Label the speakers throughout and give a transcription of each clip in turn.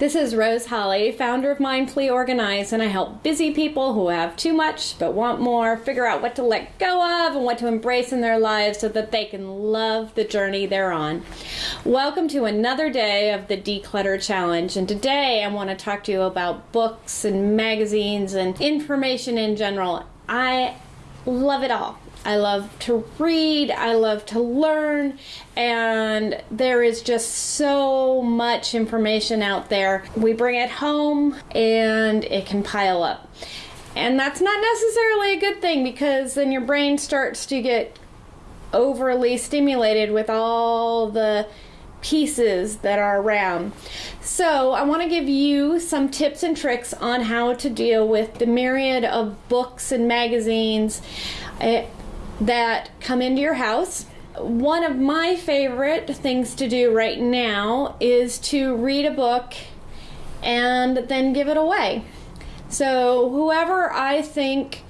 Speaker 1: This is Rose Holly, founder of Mindfully Organized, and I help busy people who have too much but want more figure out what to let go of and what to embrace in their lives so that they can love the journey they're on. Welcome to another day of the Declutter Challenge, and today I want to talk to you about books and magazines and information in general. I love it all. I love to read, I love to learn, and there is just so much information out there. We bring it home and it can pile up. And that's not necessarily a good thing because then your brain starts to get overly stimulated with all the pieces that are around. So, I want to give you some tips and tricks on how to deal with the myriad of books and magazines eh, that come into your house. One of my favorite things to do right now is to read a book and then give it away. So, whoever I think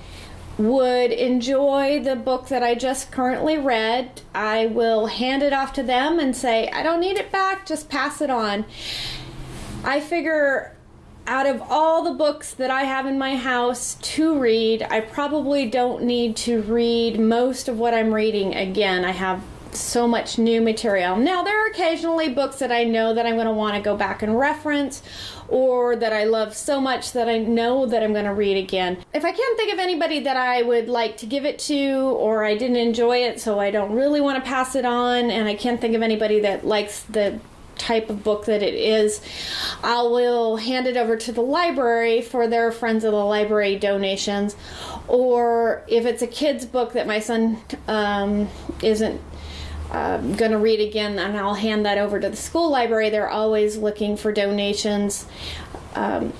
Speaker 1: would enjoy the book that I just currently read, I will hand it off to them and say, I don't need it back, just pass it on. I figure out of all the books that I have in my house to read, I probably don't need to read most of what I'm reading again. I have so much new material. Now, there are occasionally books that I know that I'm going to want to go back and reference or that I love so much that I know that I'm going to read again. If I can't think of anybody that I would like to give it to or I didn't enjoy it so I don't really want to pass it on and I can't think of anybody that likes the type of book that it is, I will hand it over to the library for their Friends of the Library donations. Or if it's a kid's book that my son um, isn't um, going to read again, and I'll hand that over to the school library. They're always looking for donations, um,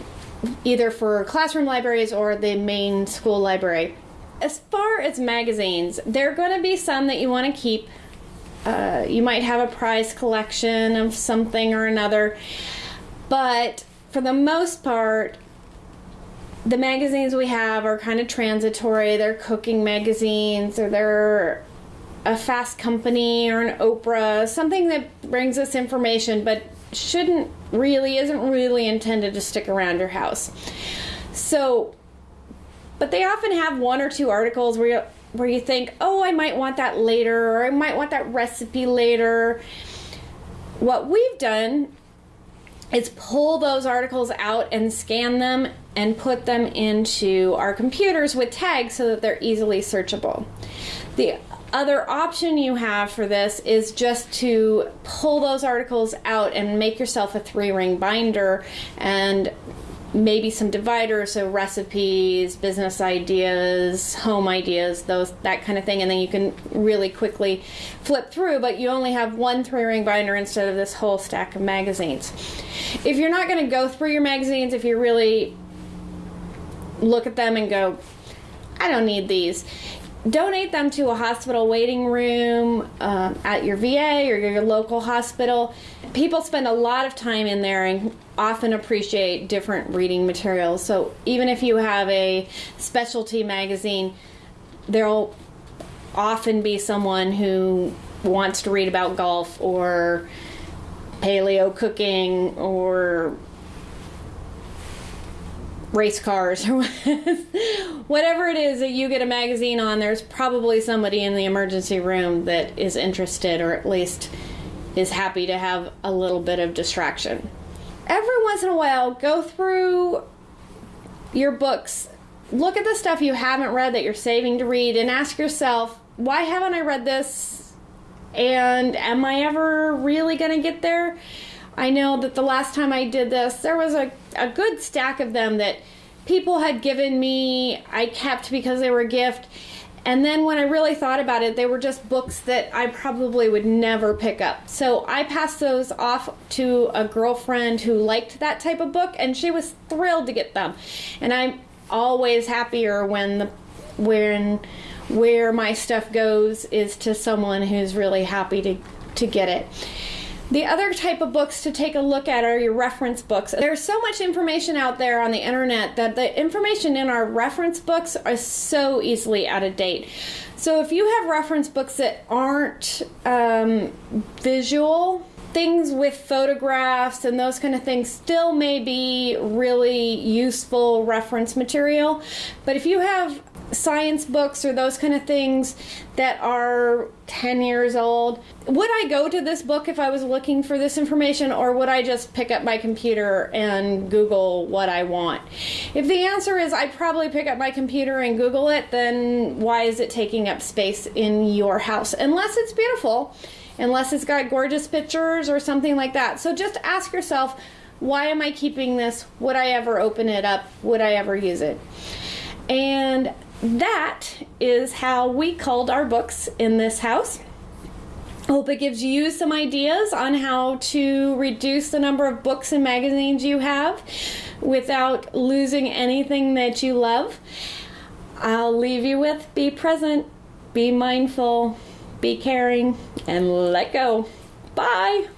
Speaker 1: either for classroom libraries or the main school library. As far as magazines, there are going to be some that you want to keep. Uh, you might have a prize collection of something or another, but for the most part, the magazines we have are kind of transitory. They're cooking magazines or they're a Fast Company or an Oprah, something that brings us information but shouldn't really, isn't really intended to stick around your house. So, but they often have one or two articles where where you think, oh, I might want that later, or I might want that recipe later. What we've done is pull those articles out and scan them and put them into our computers with tags so that they're easily searchable. The other option you have for this is just to pull those articles out and make yourself a three ring binder and maybe some dividers so recipes business ideas home ideas those that kind of thing and then you can really quickly flip through but you only have one three ring binder instead of this whole stack of magazines. If you're not going to go through your magazines if you really look at them and go i don't need these donate them to a hospital waiting room um, at your VA or your local hospital. People spend a lot of time in there and often appreciate different reading materials. So even if you have a specialty magazine, there'll often be someone who wants to read about golf or paleo cooking or race cars or whatever it is that you get a magazine on, there's probably somebody in the emergency room that is interested or at least is happy to have a little bit of distraction. Every once in a while, go through your books, look at the stuff you haven't read that you're saving to read, and ask yourself, why haven't I read this? And am I ever really going to get there? I know that the last time I did this, there was a, a good stack of them that people had given me, I kept because they were a gift. And then when I really thought about it, they were just books that I probably would never pick up. So I passed those off to a girlfriend who liked that type of book, and she was thrilled to get them. And I'm always happier when the when where my stuff goes is to someone who's really happy to to get it. The other type of books to take a look at are your reference books. There's so much information out there on the internet that the information in our reference books are so easily out of date. So if you have reference books that aren't um, visual, things with photographs and those kind of things still may be really useful reference material. But if you have science books or those kind of things that are 10 years old, would I go to this book if I was looking for this information or would I just pick up my computer and Google what I want? If the answer is I'd probably pick up my computer and Google it, then why is it taking up space in your house? Unless it's beautiful, unless it's got gorgeous pictures or something like that. So just ask yourself, why am I keeping this? Would I ever open it up? Would I ever use it? And that is how we culled our books in this house. Hope it gives you some ideas on how to reduce the number of books and magazines you have without losing anything that you love. I'll leave you with be present, be mindful, be caring, and let go. Bye.